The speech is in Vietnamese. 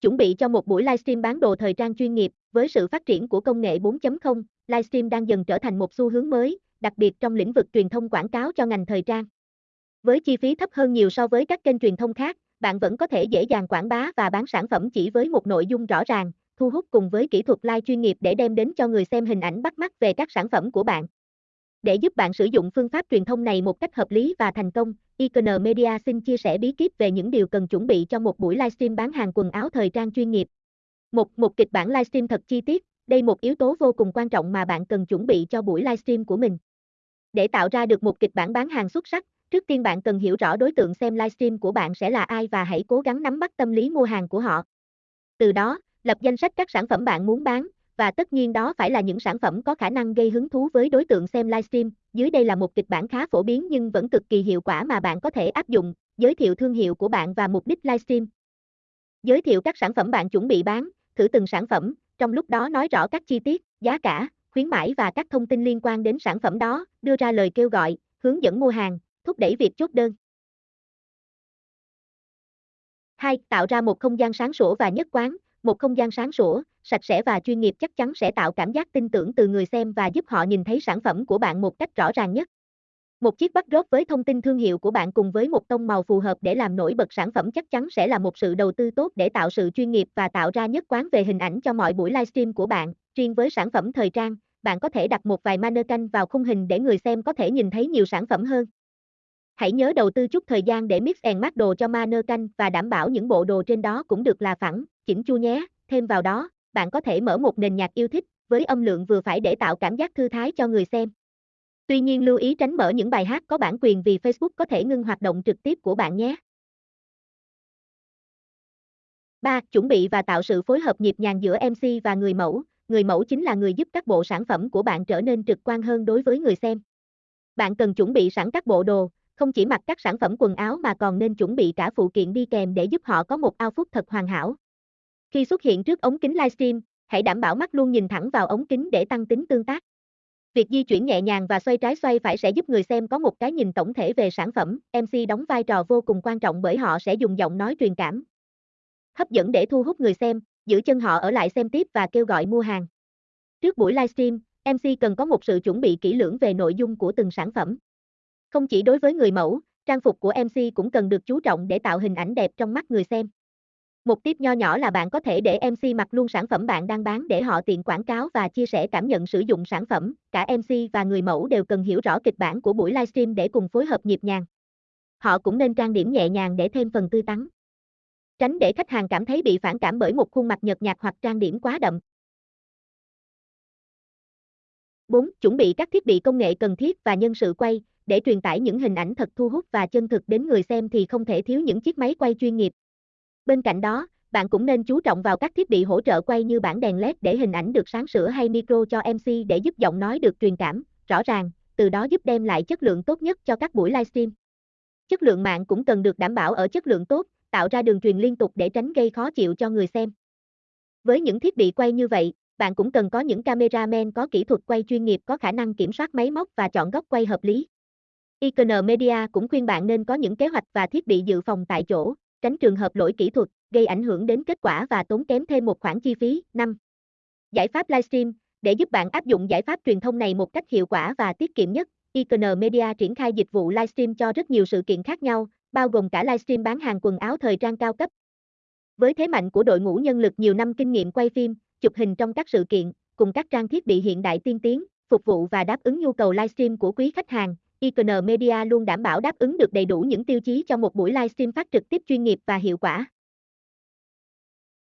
Chuẩn bị cho một buổi livestream bán đồ thời trang chuyên nghiệp, với sự phát triển của công nghệ 4.0, livestream đang dần trở thành một xu hướng mới, đặc biệt trong lĩnh vực truyền thông quảng cáo cho ngành thời trang. Với chi phí thấp hơn nhiều so với các kênh truyền thông khác, bạn vẫn có thể dễ dàng quảng bá và bán sản phẩm chỉ với một nội dung rõ ràng, thu hút cùng với kỹ thuật live chuyên nghiệp để đem đến cho người xem hình ảnh bắt mắt về các sản phẩm của bạn. Để giúp bạn sử dụng phương pháp truyền thông này một cách hợp lý và thành công, Icon Media xin chia sẻ bí kíp về những điều cần chuẩn bị cho một buổi livestream bán hàng quần áo thời trang chuyên nghiệp. Một, một kịch bản livestream thật chi tiết, đây một yếu tố vô cùng quan trọng mà bạn cần chuẩn bị cho buổi livestream của mình. Để tạo ra được một kịch bản bán hàng xuất sắc, trước tiên bạn cần hiểu rõ đối tượng xem livestream của bạn sẽ là ai và hãy cố gắng nắm bắt tâm lý mua hàng của họ. Từ đó, lập danh sách các sản phẩm bạn muốn bán, và tất nhiên đó phải là những sản phẩm có khả năng gây hứng thú với đối tượng xem livestream. Dưới đây là một kịch bản khá phổ biến nhưng vẫn cực kỳ hiệu quả mà bạn có thể áp dụng, giới thiệu thương hiệu của bạn và mục đích livestream. Giới thiệu các sản phẩm bạn chuẩn bị bán, thử từng sản phẩm, trong lúc đó nói rõ các chi tiết, giá cả, khuyến mãi và các thông tin liên quan đến sản phẩm đó, đưa ra lời kêu gọi, hướng dẫn mua hàng, thúc đẩy việc chốt đơn. 2. Tạo ra một không gian sáng sủa và nhất quán, một không gian sáng sủa, sạch sẽ và chuyên nghiệp chắc chắn sẽ tạo cảm giác tin tưởng từ người xem và giúp họ nhìn thấy sản phẩm của bạn một cách rõ ràng nhất. Một chiếc backdrop với thông tin thương hiệu của bạn cùng với một tông màu phù hợp để làm nổi bật sản phẩm chắc chắn sẽ là một sự đầu tư tốt để tạo sự chuyên nghiệp và tạo ra nhất quán về hình ảnh cho mọi buổi livestream của bạn. Riêng với sản phẩm thời trang, bạn có thể đặt một vài mannequin vào khung hình để người xem có thể nhìn thấy nhiều sản phẩm hơn. Hãy nhớ đầu tư chút thời gian để mix and match đồ cho mannequin và đảm bảo những bộ đồ trên đó cũng được là phẳng, chỉnh chu nhé. Thêm vào đó, bạn có thể mở một nền nhạc yêu thích với âm lượng vừa phải để tạo cảm giác thư thái cho người xem. Tuy nhiên lưu ý tránh mở những bài hát có bản quyền vì Facebook có thể ngưng hoạt động trực tiếp của bạn nhé. 3. Chuẩn bị và tạo sự phối hợp nhịp nhàng giữa MC và người mẫu. Người mẫu chính là người giúp các bộ sản phẩm của bạn trở nên trực quan hơn đối với người xem. Bạn cần chuẩn bị sẵn các bộ đồ, không chỉ mặc các sản phẩm quần áo mà còn nên chuẩn bị cả phụ kiện đi kèm để giúp họ có một outfit thật hoàn hảo. Khi xuất hiện trước ống kính livestream, hãy đảm bảo mắt luôn nhìn thẳng vào ống kính để tăng tính tương tác. Việc di chuyển nhẹ nhàng và xoay trái xoay phải sẽ giúp người xem có một cái nhìn tổng thể về sản phẩm. MC đóng vai trò vô cùng quan trọng bởi họ sẽ dùng giọng nói truyền cảm. Hấp dẫn để thu hút người xem, giữ chân họ ở lại xem tiếp và kêu gọi mua hàng. Trước buổi livestream, MC cần có một sự chuẩn bị kỹ lưỡng về nội dung của từng sản phẩm. Không chỉ đối với người mẫu, trang phục của MC cũng cần được chú trọng để tạo hình ảnh đẹp trong mắt người xem. Một tip nho nhỏ là bạn có thể để MC mặc luôn sản phẩm bạn đang bán để họ tiện quảng cáo và chia sẻ cảm nhận sử dụng sản phẩm. Cả MC và người mẫu đều cần hiểu rõ kịch bản của buổi livestream để cùng phối hợp nhịp nhàng. Họ cũng nên trang điểm nhẹ nhàng để thêm phần tươi tắn. Tránh để khách hàng cảm thấy bị phản cảm bởi một khuôn mặt nhợt nhạt hoặc trang điểm quá đậm. 4. Chuẩn bị các thiết bị công nghệ cần thiết và nhân sự quay, để truyền tải những hình ảnh thật thu hút và chân thực đến người xem thì không thể thiếu những chiếc máy quay chuyên nghiệp, Bên cạnh đó, bạn cũng nên chú trọng vào các thiết bị hỗ trợ quay như bảng đèn LED để hình ảnh được sáng sủa hay micro cho MC để giúp giọng nói được truyền cảm, rõ ràng, từ đó giúp đem lại chất lượng tốt nhất cho các buổi livestream. Chất lượng mạng cũng cần được đảm bảo ở chất lượng tốt, tạo ra đường truyền liên tục để tránh gây khó chịu cho người xem. Với những thiết bị quay như vậy, bạn cũng cần có những cameraman có kỹ thuật quay chuyên nghiệp có khả năng kiểm soát máy móc và chọn góc quay hợp lý. Icon Media cũng khuyên bạn nên có những kế hoạch và thiết bị dự phòng tại chỗ, tránh trường hợp lỗi kỹ thuật, gây ảnh hưởng đến kết quả và tốn kém thêm một khoản chi phí. 5. Giải pháp livestream, để giúp bạn áp dụng giải pháp truyền thông này một cách hiệu quả và tiết kiệm nhất, Icon Media triển khai dịch vụ livestream cho rất nhiều sự kiện khác nhau, bao gồm cả livestream bán hàng quần áo thời trang cao cấp. Với thế mạnh của đội ngũ nhân lực nhiều năm kinh nghiệm quay phim, chụp hình trong các sự kiện, cùng các trang thiết bị hiện đại tiên tiến, phục vụ và đáp ứng nhu cầu livestream của quý khách hàng, Icon Media luôn đảm bảo đáp ứng được đầy đủ những tiêu chí cho một buổi livestream phát trực tiếp chuyên nghiệp và hiệu quả.